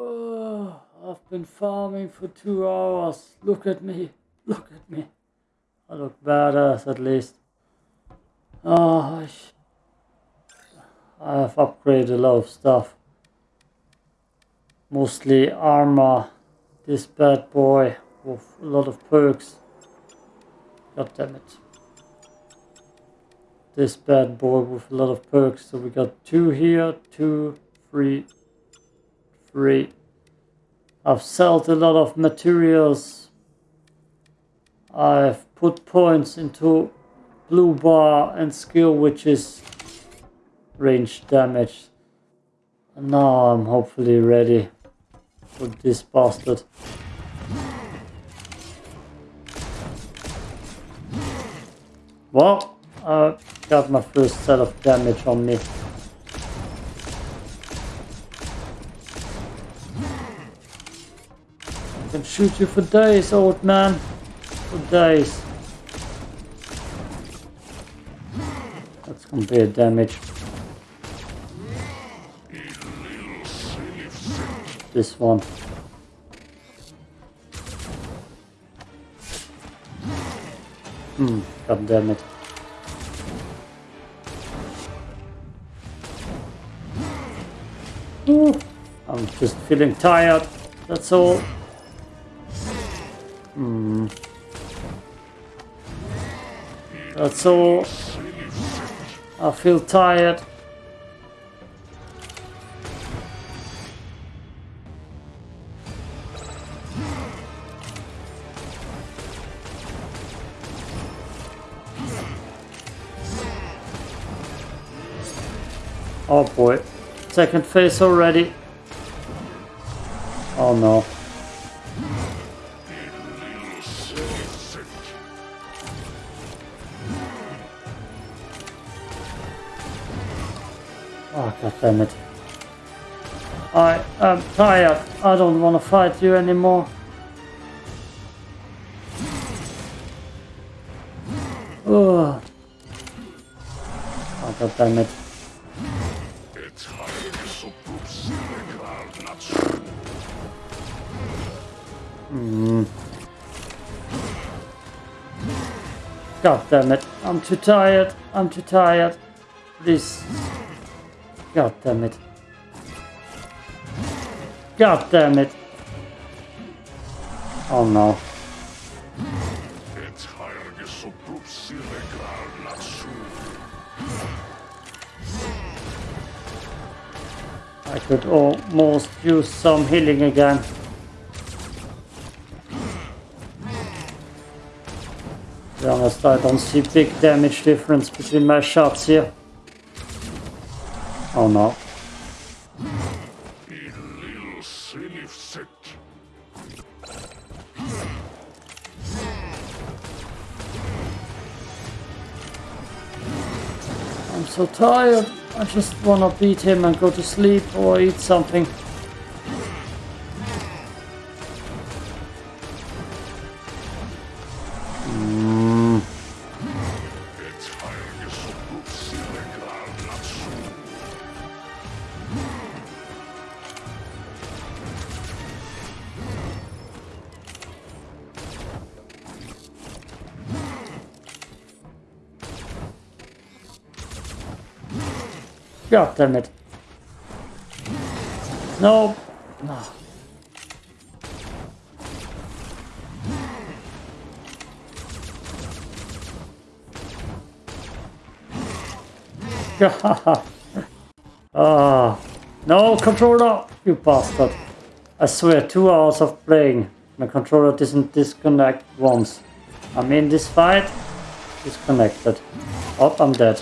Oh, I've been farming for two hours. Look at me. Look at me. I look badass at least. Oh, I, have upgraded a lot of stuff. Mostly armor. This bad boy with a lot of perks. God damn it. This bad boy with a lot of perks. So we got two here, two, three, three. I've sold a lot of materials. I've put points into blue bar and skill which is range damage. And now I'm hopefully ready for this bastard. Well, I got my first set of damage on me. Shoot you for days, old man. For days. That's gonna be a damage. This one. Hmm, god damn it. Ooh, I'm just feeling tired, that's all. Uh, That's all. I feel tired. Oh boy. Second phase already. Oh no. Damn it. I um, am tired. Uh, I don't want to fight you anymore. Oh. Oh god damn it. God damn it. I'm too tired. I'm too tired. Please. God damn it. God damn it. Oh no. I could almost use some healing again. To be honest, I don't see big damage difference between my shots here. Oh no. I'm so tired. I just wanna beat him and go to sleep or eat something. God damn it. No. No. Ah. No, controller! You bastard. I swear, two hours of playing. My controller doesn't disconnect once. I'm in this fight. Disconnected. Oh, I'm dead.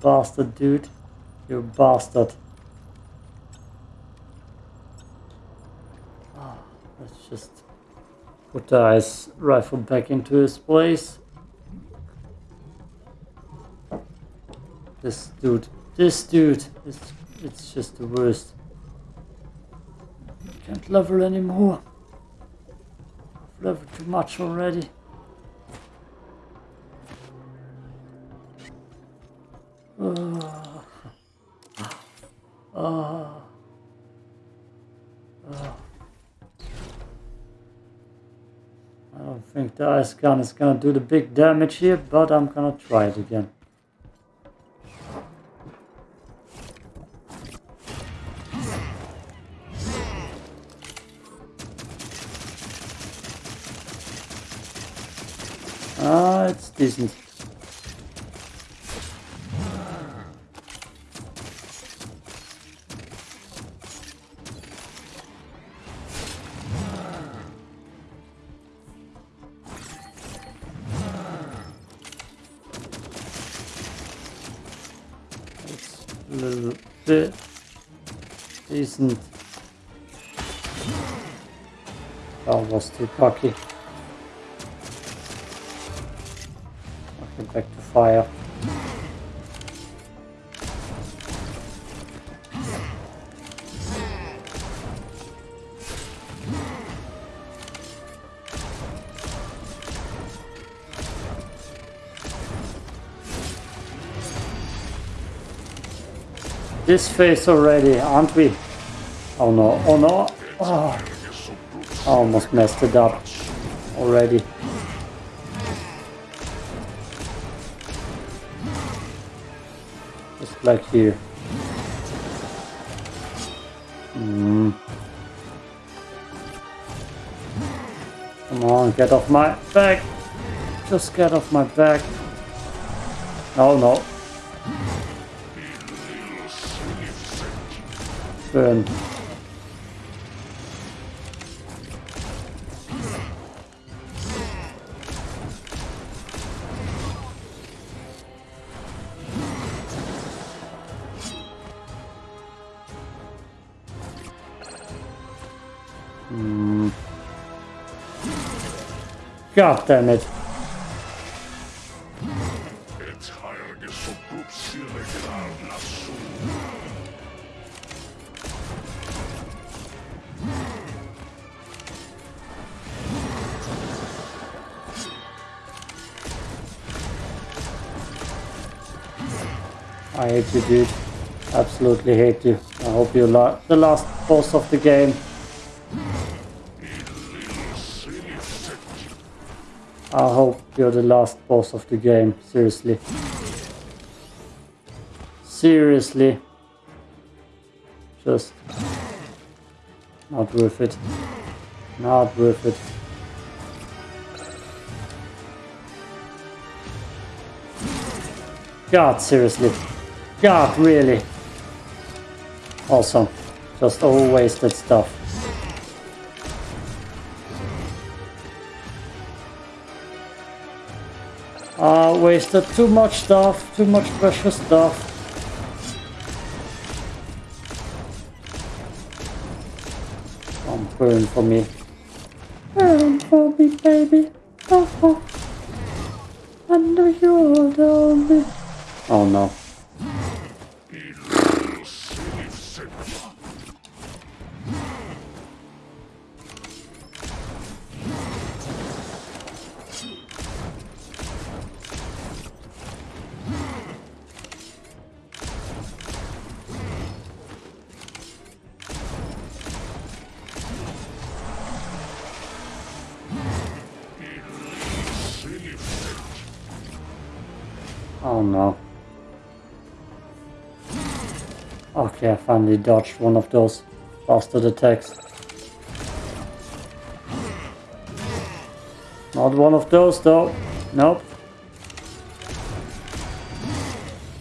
Bastard, dude. You bastard. Ah, let's just put the ice rifle back into his place. This dude, this dude, it's, it's just the worst. I can't level anymore. I've leveled too much already. Oh. Oh. I don't think the ice gun is gonna do the big damage here, but I'm gonna try it again. Ah, it's decent. Little bit decent. That was too cocky. Okay, back to fire. This phase already, aren't we? Oh no, oh no. Oh, I almost messed it up already. Just like here. Hmm. Come on, get off my back. Just get off my back. Oh no. Burn. Hmm. God damn it. I hate you, dude. Absolutely hate you. I hope you're the last boss of the game. I hope you're the last boss of the game. Seriously. Seriously. Just not worth it. Not worth it. God, seriously. God, really. Awesome. Just all wasted stuff. Uh, wasted too much stuff, too much precious stuff. Come burn for me. Burn for me, baby. Oh, oh. You're the only. Oh no. Okay, I finally dodged one of those bastard attacks. Not one of those though. Nope.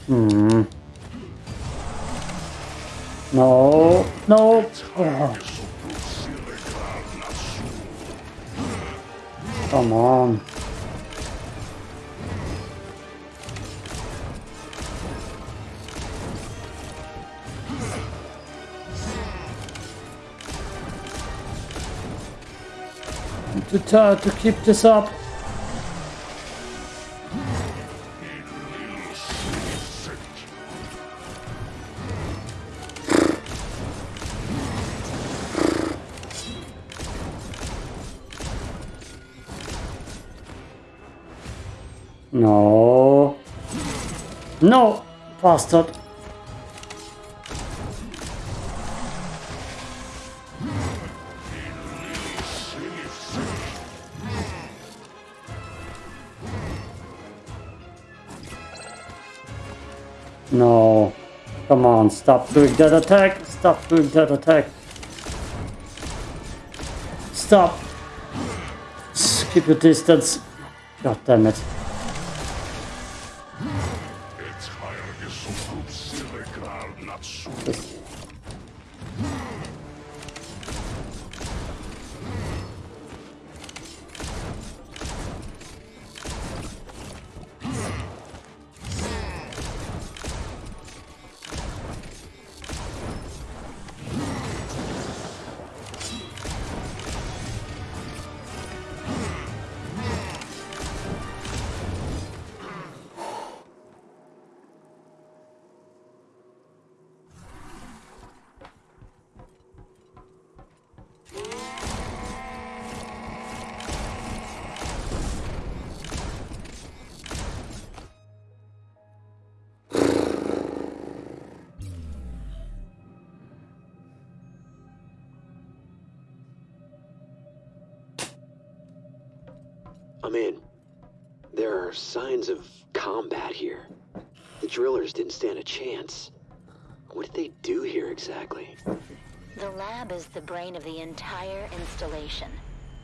Hmm. No. No. Come on. to, to keep this up. No. No, bastard. No. Come on, stop doing that attack. Stop doing that attack. Stop. Keep your distance. God damn it. I'm in. There are signs of combat here. The drillers didn't stand a chance. What did they do here exactly? The lab is the brain of the entire installation.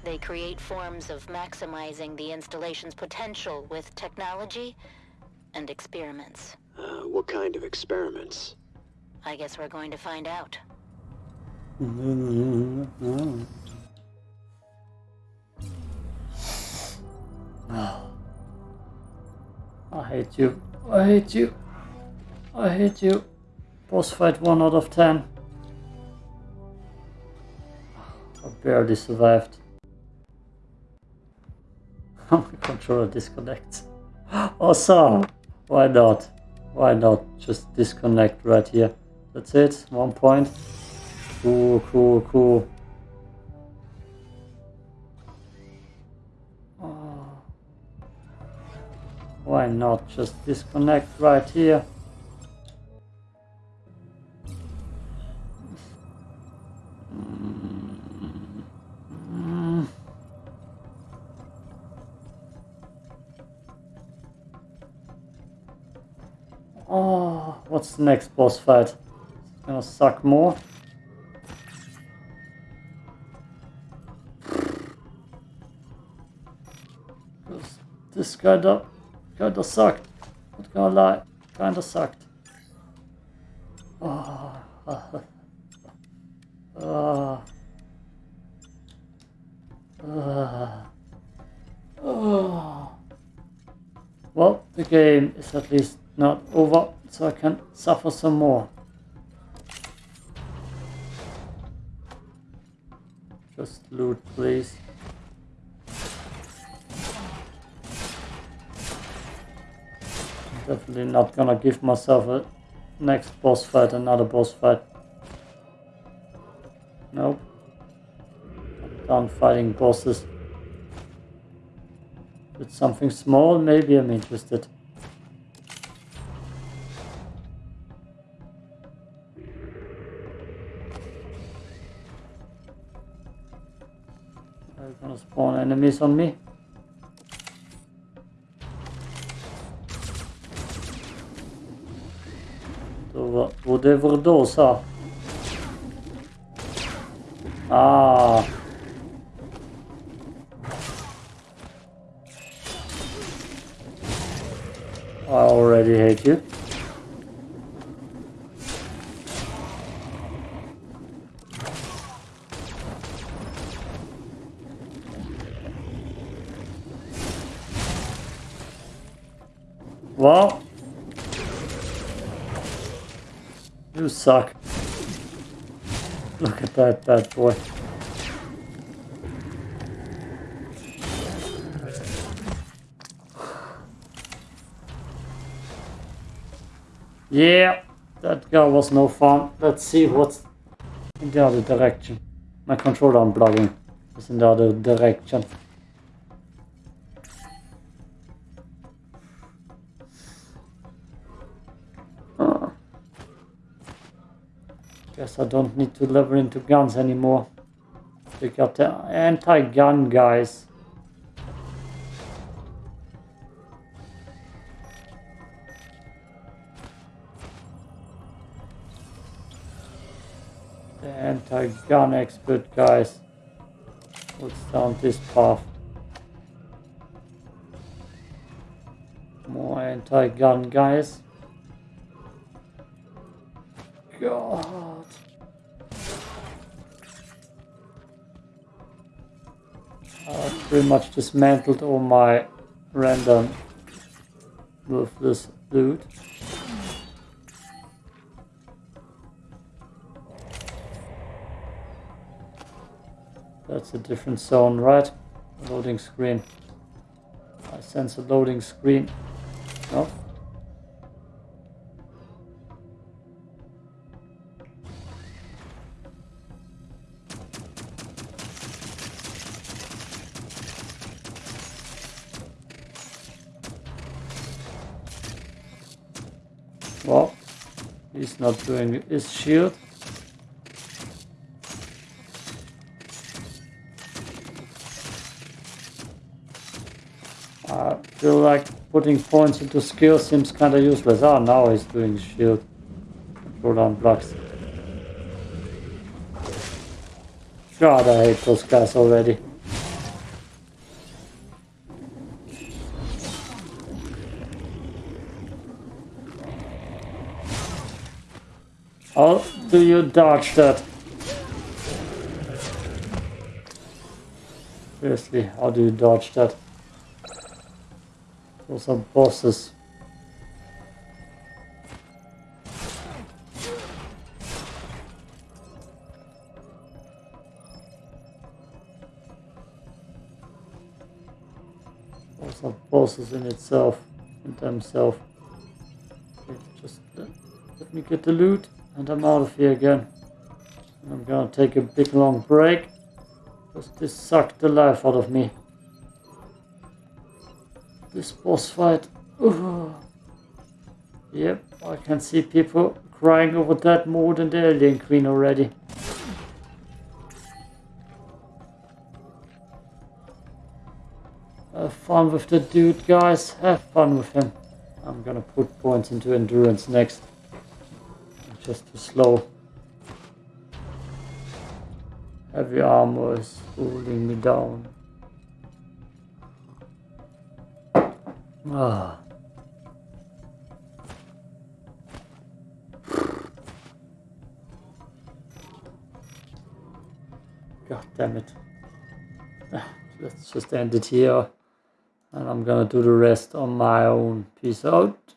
They create forms of maximizing the installation's potential with technology and experiments. Uh, what kind of experiments? I guess we're going to find out. I hate you. I hate you. I hate you. Boss fight 1 out of 10. I barely survived. My controller disconnects. Oh, awesome! Why not? Why not just disconnect right here? That's it. One point. Cool, cool, cool. Why not just disconnect right here? Oh, what's the next boss fight? It's gonna suck more. This kinda, kinda sucked. Not gonna lie, kinda sucked. Oh, ah, ah, ah. Well, the game is at least not over, so I can suffer some more. Just loot, please. Definitely not gonna give myself a next boss fight, another boss fight. Nope. I'm done fighting bosses. With something small, maybe I'm interested. Are you gonna spawn enemies on me? Whatever. Ah. I already hate you. Well, you suck. Look at that bad boy. Yeah, that guy was no fun. Let's see what's in the other direction. My controller unplugging is in the other direction. Guess I don't need to level into guns anymore. We got the anti-gun guys. The anti-gun expert guys. Let's down this path. More anti-gun guys. God. Pretty much dismantled all my random with this loot. That's a different zone, right? Loading screen. I sense a loading screen. No? Not doing his shield. I feel like putting points into skill seems kinda useless. Ah, now he's doing shield. Throw down blocks. God, I hate those guys already. How do you dodge that? Seriously, how do you dodge that? Those are bosses. Those are bosses in itself, in themselves. Okay, just let, let me get the loot and I'm out of here again. I'm gonna take a big long break because this sucked the life out of me. This boss fight. Ugh. Yep, I can see people crying over that more than the Alien Queen already. Have fun with the dude, guys. Have fun with him. I'm gonna put points into endurance next. Just too slow. Heavy armor is holding me down. Ah. God damn it. Ah, Let's just end it here. And I'm gonna do the rest on my own. Peace out.